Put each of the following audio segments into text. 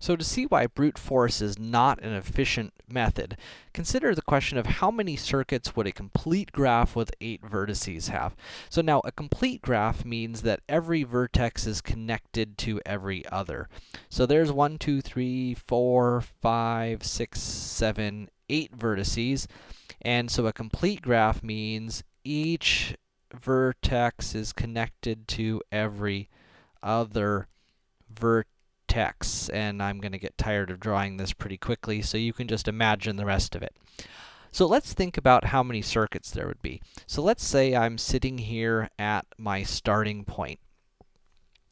So to see why brute force is not an efficient method, consider the question of how many circuits would a complete graph with 8 vertices have? So now, a complete graph means that every vertex is connected to every other. So there's 1, 2, 3, 4, 5, 6, 7, 8 vertices. And so a complete graph means each vertex is connected to every other vertex and I'm going to get tired of drawing this pretty quickly, so you can just imagine the rest of it. So let's think about how many circuits there would be. So let's say I'm sitting here at my starting point.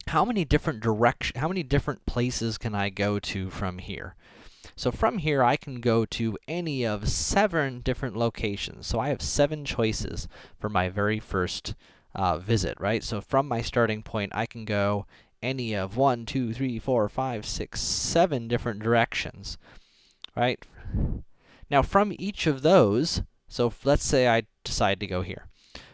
How many different direction, how many different places can I go to from here? So from here, I can go to any of seven different locations. So I have seven choices for my very first uh, visit, right? So from my starting point, I can go any of one, two, three, four, five, six, seven different directions, right? Now, from each of those, so let's say I decide to go here.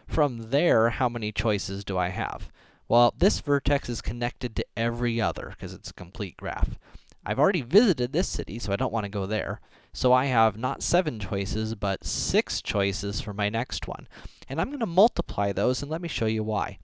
From there, how many choices do I have? Well, this vertex is connected to every other, because it's a complete graph. I've already visited this city, so I don't want to go there. So I have not seven choices, but six choices for my next one. And I'm going to multiply those, and let me show you why.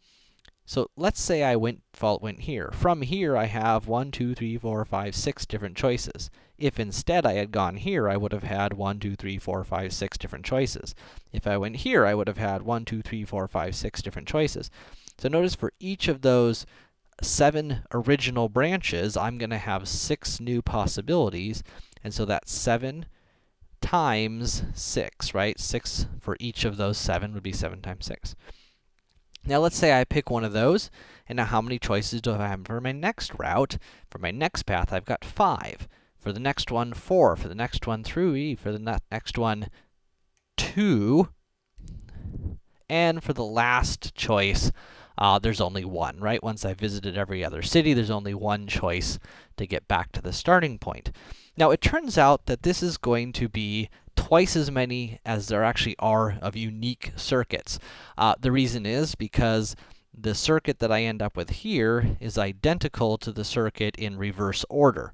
So let's say I went fault went here. From here, I have 1, 2, 3, 4, 5, 6 different choices. If instead I had gone here, I would have had 1, 2, 3, 4, 5, 6 different choices. If I went here, I would have had 1, 2, 3, 4, 5, 6 different choices. So notice for each of those seven original branches, I'm to have six new possibilities, and so that's 7 times 6, right? 6 for each of those 7 would be 7 times 6. Now let's say I pick one of those, and now how many choices do I have for my next route? For my next path, I've got 5. For the next one, 4. For the next one, 3. For the next one, 2. And for the last choice, uh, there's only one, right? Once I've visited every other city, there's only one choice to get back to the starting point. Now, it turns out that this is going to be twice as many as there actually are of unique circuits. Uh, the reason is because the circuit that I end up with here is identical to the circuit in reverse order.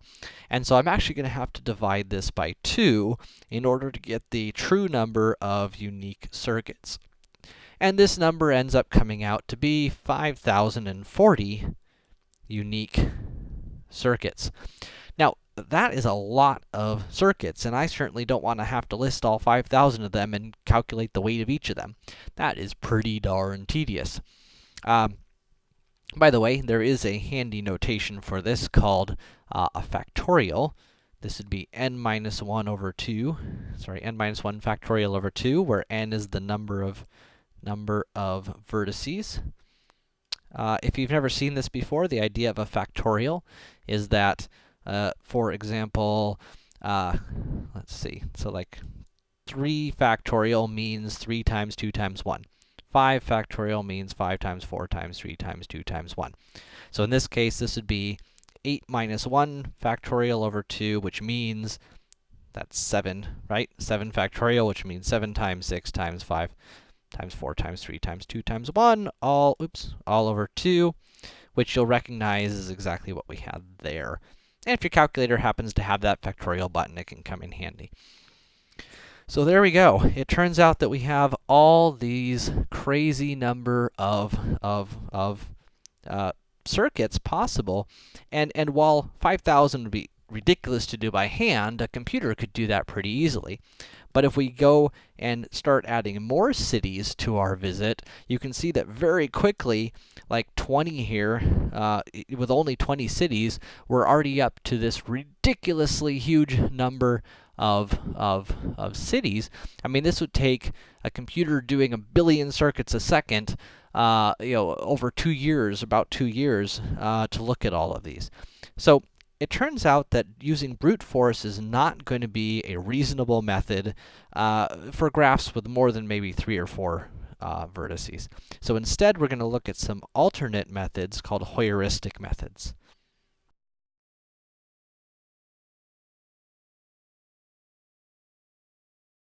And so I'm actually going to have to divide this by 2 in order to get the true number of unique circuits. And this number ends up coming out to be 5,040 unique circuits. That is a lot of circuits, and I certainly don't want to have to list all 5,000 of them and calculate the weight of each of them. That is pretty darn tedious. Um, by the way, there is a handy notation for this called uh, a factorial. This would be n minus 1 over 2, sorry, n minus 1 factorial over 2, where n is the number of number of vertices. Uh, if you've never seen this before, the idea of a factorial is that uh, for example, uh, let's see, so like 3 factorial means 3 times 2 times 1. 5 factorial means 5 times 4 times 3 times 2 times 1. So in this case, this would be 8 minus 1 factorial over 2, which means that's 7, right? 7 factorial, which means 7 times 6 times 5 times 4 times 3 times 2 times 1, all, oops, all over 2, which you'll recognize is exactly what we had there. And if your calculator happens to have that factorial button, it can come in handy. So there we go. It turns out that we have all these crazy number of, of, of uh, circuits possible. And, and while 5,000 would be ridiculous to do by hand, a computer could do that pretty easily. But if we go and start adding more cities to our visit, you can see that very quickly, like 20 here, uh, with only 20 cities, we're already up to this ridiculously huge number of, of, of cities. I mean, this would take a computer doing a billion circuits a second, uh, you know, over two years, about two years, uh, to look at all of these. So it turns out that using brute force is not going to be a reasonable method uh, for graphs with more than maybe three or four uh, vertices. So instead, we're going to look at some alternate methods called heuristic methods.